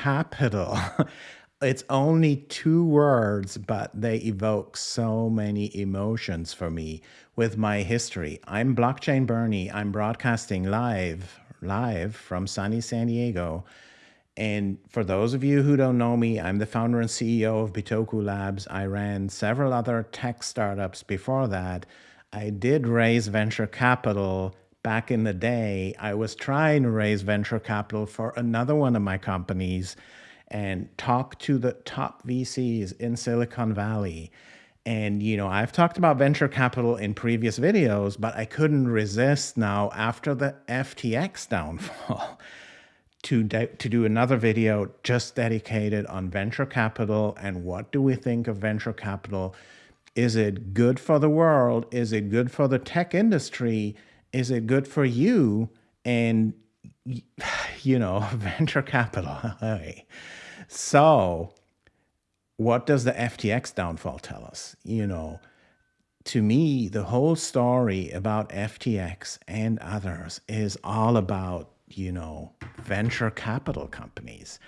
capital. it's only two words, but they evoke so many emotions for me with my history. I'm Blockchain Bernie. I'm broadcasting live, live from sunny San Diego. And for those of you who don't know me, I'm the founder and CEO of Bitoku Labs. I ran several other tech startups before that. I did raise venture capital back in the day. I was trying to raise venture capital for another one of my companies and talk to the top VCs in Silicon Valley. And, you know, I've talked about venture capital in previous videos, but I couldn't resist now after the FTX downfall to, to do another video just dedicated on venture capital and what do we think of venture capital? Is it good for the world? Is it good for the tech industry? Is it good for you? And, you know, venture capital. So, what does the FTX downfall tell us? You know, to me, the whole story about FTX and others is all about, you know, venture capital companies.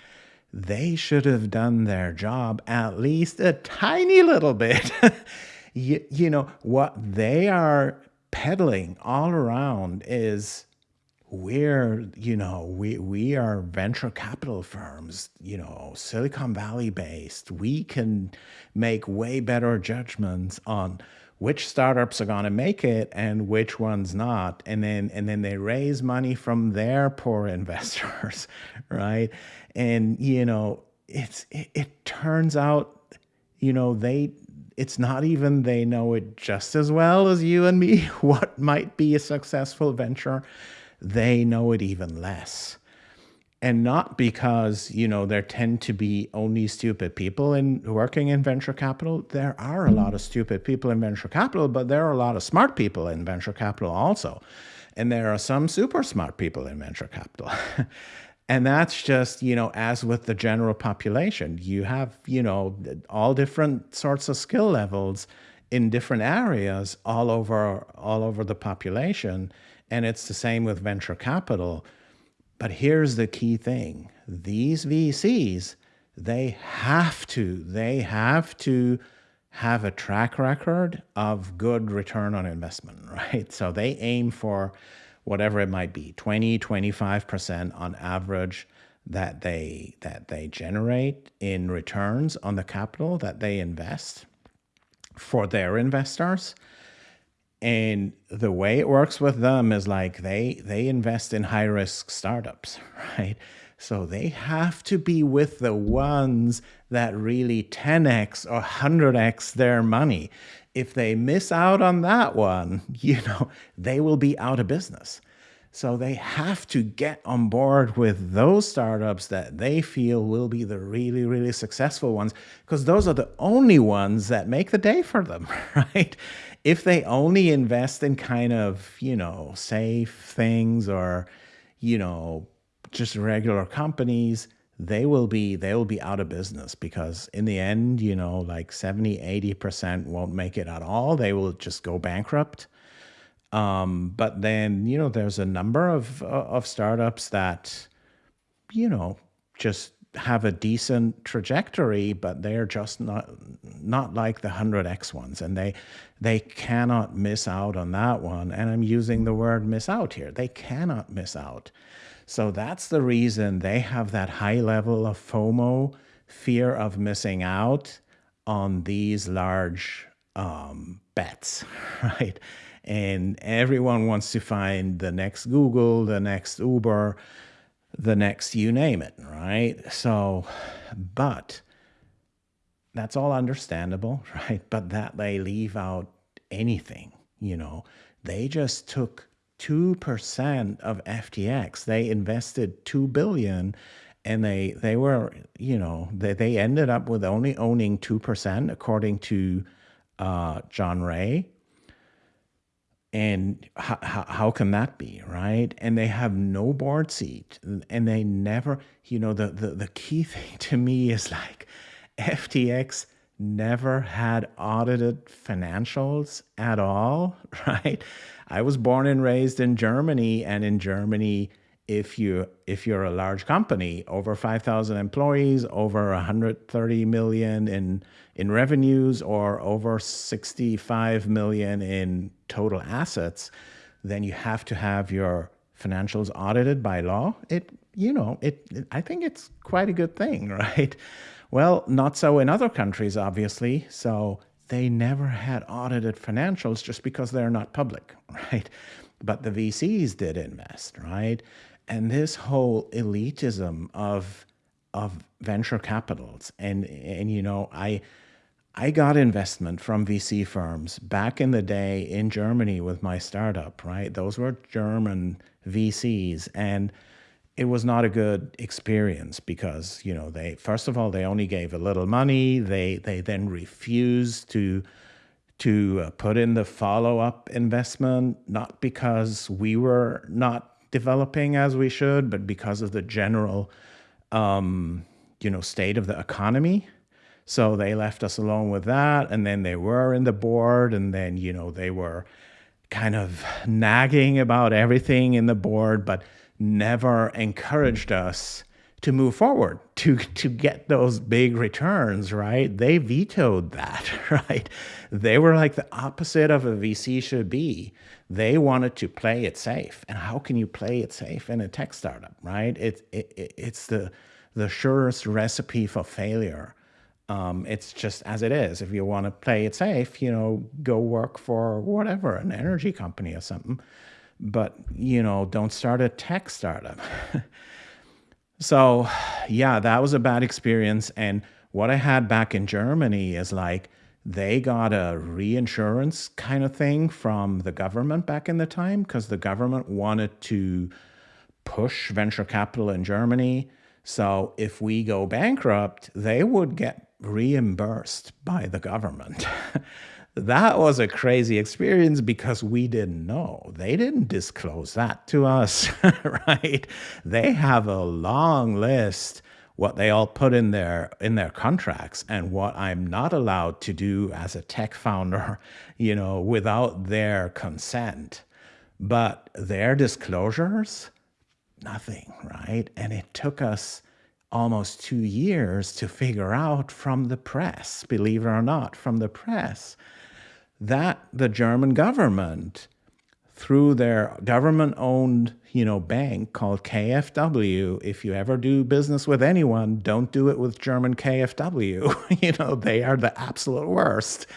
They should have done their job at least a tiny little bit. you, you know, what they are peddling all around is we're you know we we are venture capital firms you know silicon valley based. We can make way better judgments on which startups are going to make it and which ones not. And then and then they raise money from their poor investors right? And you know it's it, it turns out you know they it's not even they know it just as well as you and me what might be a successful venture they know it even less. And not because, you know, there tend to be only stupid people in working in venture capital. There are a lot of stupid people in venture capital, but there are a lot of smart people in venture capital also. And there are some super smart people in venture capital. and that's just, you know, as with the general population, you have, you know, all different sorts of skill levels in different areas all over all over the population and it's the same with venture capital. But here's the key thing. These VCs, they have to, they have to have a track record of good return on investment, right? So they aim for whatever it might be, 20, 25% on average that they that they generate in returns on the capital that they invest for their investors. And the way it works with them is like they they invest in high risk startups right? So they have to be with the ones that really 10x or 100x their money if they miss out on that one you know they will be out of business so they have to get on board with those startups that they feel will be the really, really successful ones, because those are the only ones that make the day for them, right? if they only invest in kind of, you know, safe things or, you know, just regular companies, they will be they will be out of business because in the end, you know, like 70, 80% won't make it at all. They will just go bankrupt. Um, but then, you know, there's a number of of startups that, you know, just have a decent trajectory, but they're just not not like the 100x ones, and they they cannot miss out on that one. And I'm using the word miss out here. They cannot miss out. So that's the reason they have that high level of FOMO, fear of missing out on these large um, bets, right? And everyone wants to find the next Google, the next Uber, the next you name it, right? So, but that's all understandable, right? But that they leave out anything, you know, they just took 2% of FTX. They invested 2 billion and they they were, you know, they, they ended up with only owning 2% according to uh, John Ray and how, how can that be right? And they have no board seat and they never you know the, the the key thing to me is like ftx never had audited financials at all right? I was born and raised in germany and in germany if you if you're a large company over 5000 employees over 130 million in in revenues or over 65 million in total assets then you have to have your financials audited by law. It you know it, it i think it's quite a good thing right? Well not so in other countries obviously. So they never had audited financials just because they're not public right? But the vcs did invest right? And this whole elitism of of venture capitals and and you know i i got investment from vc firms back in the day in germany with my startup right those were german vcs and it was not a good experience because you know they first of all they only gave a little money they they then refused to to uh, put in the follow-up investment not because we were not developing as we should, but because of the general, um, you know, state of the economy. So they left us alone with that. And then they were in the board, and then, you know, they were kind of nagging about everything in the board, but never encouraged us to move forward to to get those big returns right they vetoed that right they were like the opposite of a vc should be they wanted to play it safe. And how can you play it safe in a tech startup, right? It, it, it's the, the surest recipe for failure. Um, it's just as it is. If you want to play it safe, you know, go work for whatever, an energy company or something. But, you know, don't start a tech startup. so, yeah, that was a bad experience. And what I had back in Germany is like, they got a reinsurance kind of thing from the government back in the time because the government wanted to push venture capital in Germany. So if we go bankrupt, they would get reimbursed by the government. that was a crazy experience because we didn't know. They didn't disclose that to us, right? They have a long list what they all put in their in their contracts and what I'm not allowed to do as a tech founder, you know, without their consent. But their disclosures, nothing, right? And it took us almost two years to figure out from the press, believe it or not, from the press, that the German government through their government-owned, you know, bank called KfW. If you ever do business with anyone, don't do it with German KfW. you know, they are the absolute worst.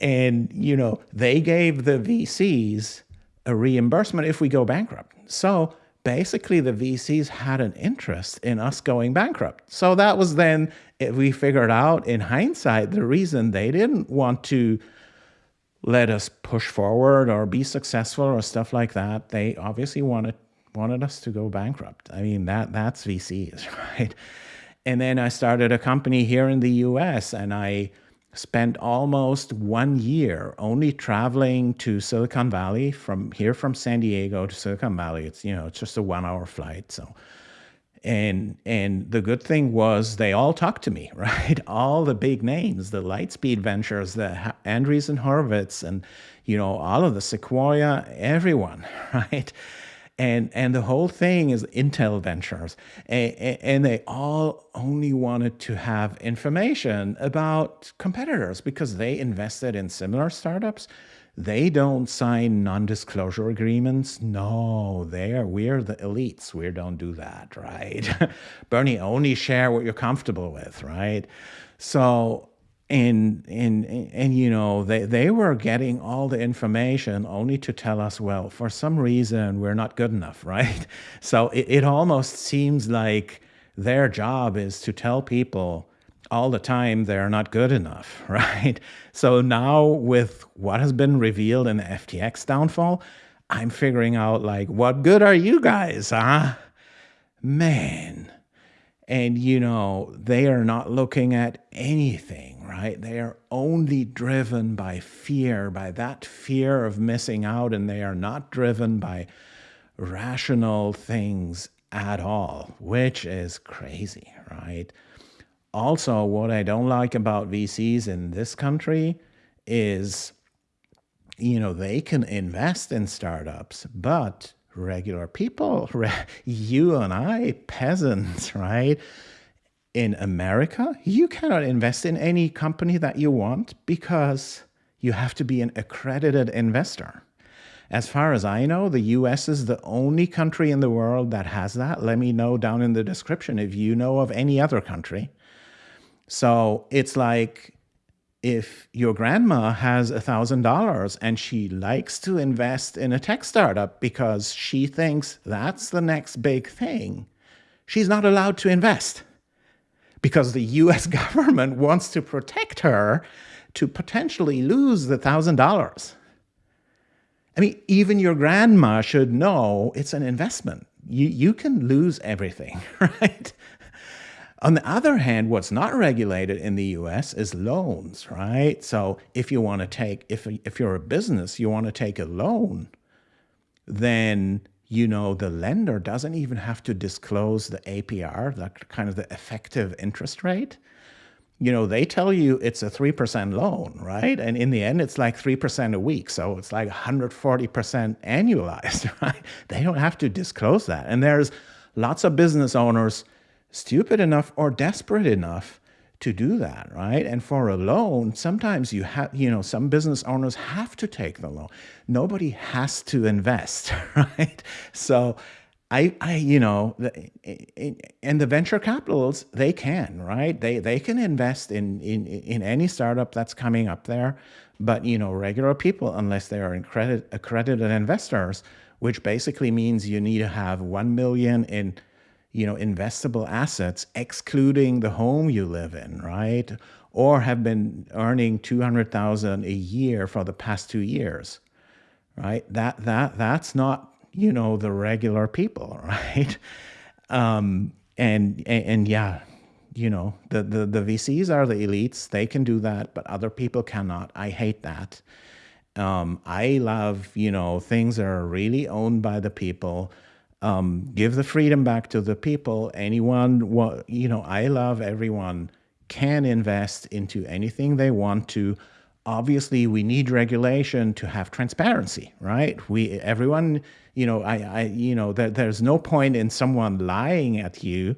And, you know, they gave the VCs a reimbursement if we go bankrupt. So basically the VCs had an interest in us going bankrupt. So that was then, eh, we figured out in hindsight, the reason they didn't want to let us push forward or be successful or stuff like that. They obviously wanted wanted us to go bankrupt. I mean that that's VCs, right? And then I started a company here in the US and I spent almost one year only traveling to Silicon Valley from here from San Diego to Silicon Valley. It's you know, it's just a 1 hour flight. So and and the good thing was they all talked to me right all the big names the lightspeed ventures the andreessen horowitz and you know all of the sequoia everyone right and and the whole thing is intel ventures and, and they all only wanted to have information about competitors because they invested in similar startups they don't sign non-disclosure agreements. No, they are we're the elites. We don't do that, right? Bernie, only share what you're comfortable with, right? So and and and you know they they were getting all the information only to tell us well for some reason we're not good enough right so it, it almost seems like their job is to tell people all the time they're not good enough, right? So now with what has been revealed in the FTX downfall, I'm figuring out like, what good are you guys, huh? Man. And you know, they are not looking at anything, right? They are only driven by fear, by that fear of missing out, and they are not driven by rational things at all, which is crazy, right? also, what I don't like about VCs in this country is, you know, they can invest in startups, but regular people, you and I, peasants, right? In America, you cannot invest in any company that you want because you have to be an accredited investor. As far as I know, the US is the only country in the world that has that. Let me know down in the description if you know of any other country. So it's like if your grandma has a $1,000 and she likes to invest in a tech startup because she thinks that's the next big thing, she's not allowed to invest because the US government wants to protect her to potentially lose the $1,000. I mean, even your grandma should know it's an investment. You, you can lose everything, right? On the other hand, what's not regulated in the US is loans, right? So if you want to take, if, if you're a business, you want to take a loan, then, you know, the lender doesn't even have to disclose the APR, the kind of the effective interest rate you know, they tell you it's a 3% loan, right? And in the end, it's like 3% a week. So it's like 140% annualized, right? They don't have to disclose that. And there's lots of business owners stupid enough or desperate enough to do that, right? And for a loan, sometimes you have, you know, some business owners have to take the loan. Nobody has to invest, right? So I, I, you know, and the venture capitals, they can, right? They they can invest in in in any startup that's coming up there, but you know, regular people, unless they are accredited accredited investors, which basically means you need to have one million in, you know, investable assets, excluding the home you live in, right? Or have been earning two hundred thousand a year for the past two years, right? That that that's not you know, the regular people, right? Um, and, and, and yeah, you know, the, the, the VCs are the elites. They can do that, but other people cannot. I hate that. Um, I love, you know, things that are really owned by the people. Um, give the freedom back to the people. Anyone, you know, I love everyone can invest into anything they want to obviously we need regulation to have transparency, right? We everyone, you know, I, I you know, there, there's no point in someone lying at you,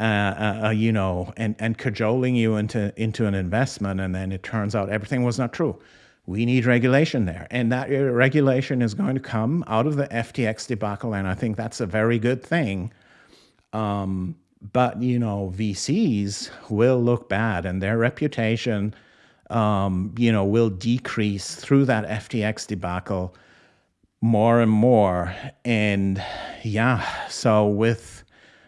uh, uh, uh, you know, and and cajoling you into into an investment, and then it turns out everything was not true. We need regulation there, and that regulation is going to come out of the FTX debacle, and I think that's a very good thing. Um, but you know, VCs will look bad, and their reputation um, you know, will decrease through that FTX debacle more and more. And yeah, so with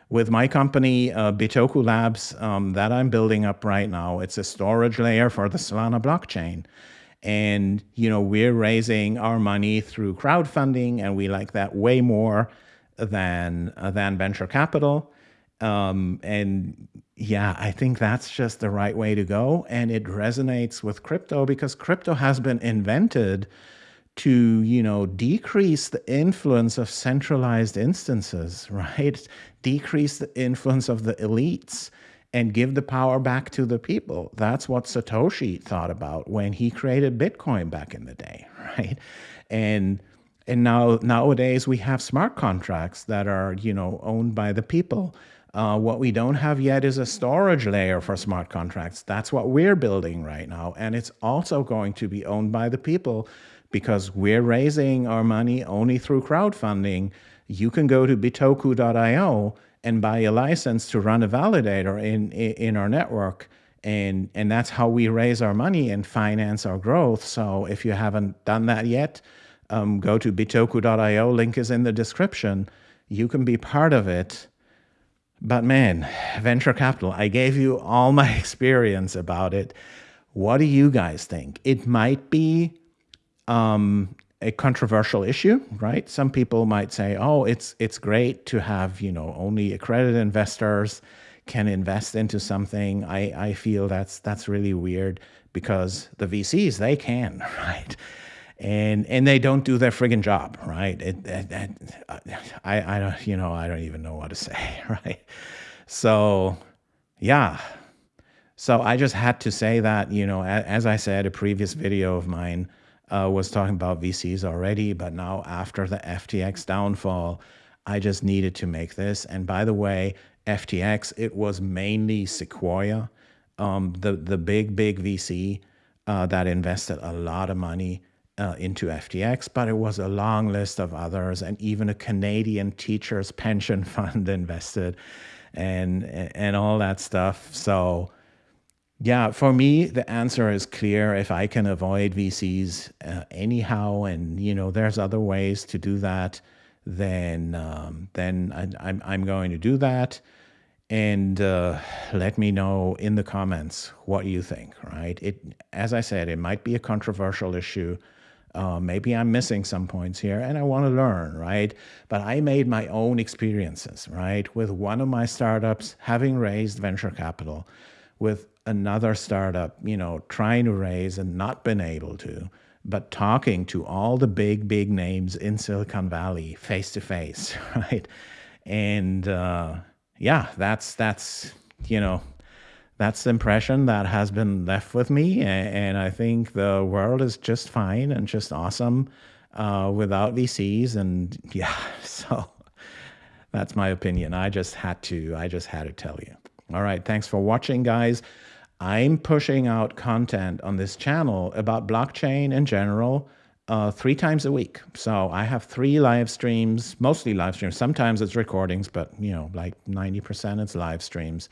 with my company, uh, Bitoku Labs, um, that I'm building up right now, it's a storage layer for the Solana blockchain. And, you know, we're raising our money through crowdfunding and we like that way more than, uh, than venture capital. Um, and yeah, I think that's just the right way to go. And it resonates with crypto because crypto has been invented to, you know, decrease the influence of centralized instances, right? Decrease the influence of the elites and give the power back to the people. That's what Satoshi thought about when he created Bitcoin back in the day, right? And and now nowadays we have smart contracts that are, you know, owned by the people uh, what we don't have yet is a storage layer for smart contracts. That's what we're building right now. And it's also going to be owned by the people because we're raising our money only through crowdfunding. You can go to bitoku.io and buy a license to run a validator in, in our network. And, and that's how we raise our money and finance our growth. So if you haven't done that yet, um, go to bitoku.io. Link is in the description. You can be part of it. But man, venture capital, I gave you all my experience about it. What do you guys think? It might be um, a controversial issue, right? Some people might say, oh, it's, it's great to have, you know, only accredited investors can invest into something. I, I feel that's, that's really weird because the VCs, they can, right? and and they don't do their friggin' job, right? It, it, it, I I don't you know I don't even know what to say, right? So yeah, so I just had to say that you know as I said a previous video of mine, uh, was talking about VCs already, but now after the FTX downfall, I just needed to make this. And by the way, FTX, it was mainly Sequoia, um, the the big big VC uh, that invested a lot of money uh, into FTX, but it was a long list of others, and even a Canadian teachers pension fund invested, and and all that stuff. So, yeah, for me, the answer is clear. If I can avoid VCs uh, anyhow, and you know, there's other ways to do that, then um, then I, I'm I'm going to do that and uh, let me know in the comments what you think right it as i said it might be a controversial issue uh, maybe I'm missing some points here and I want to learn, right? But I made my own experiences, right? With one of my startups having raised venture capital, with another startup, you know, trying to raise and not been able to, but talking to all the big, big names in Silicon Valley face to face, right? And uh, yeah, that's, that's, you know, that's the impression that has been left with me. And, I think the world is just fine and just awesome uh, without VCs. And yeah, so that's my opinion. I just had to, I just had to tell you. All right. Thanks for watching, guys. I'm pushing out content on this channel about blockchain in general uh, three times a week. So I have three live streams, mostly live streams. Sometimes it's recordings, but you know, like 90% it's live streams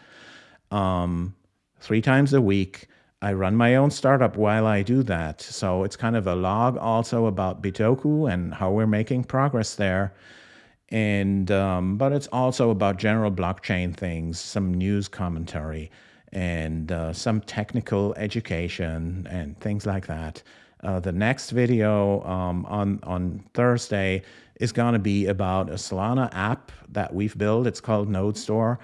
um, three times a week. I run my own startup while I do that. So it's kind of a log also about Bitoku and how we're making progress there. And um, but it's also about general blockchain things, some news commentary, and uh, some technical education and things like that. Uh, the next video um, on on Thursday is going to be about a Solana app that we've built. It's called Node Store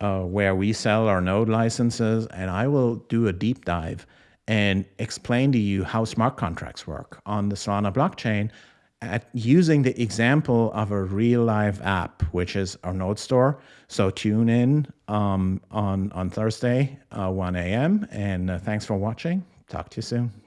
uh, where we sell our node licenses, and I will do a deep dive and explain to you how smart contracts work on the Solana blockchain at using the example of a real live app, which is our node store. So tune in um, on, on Thursday, uh, 1 a.m. And uh, thanks for watching. Talk to you soon.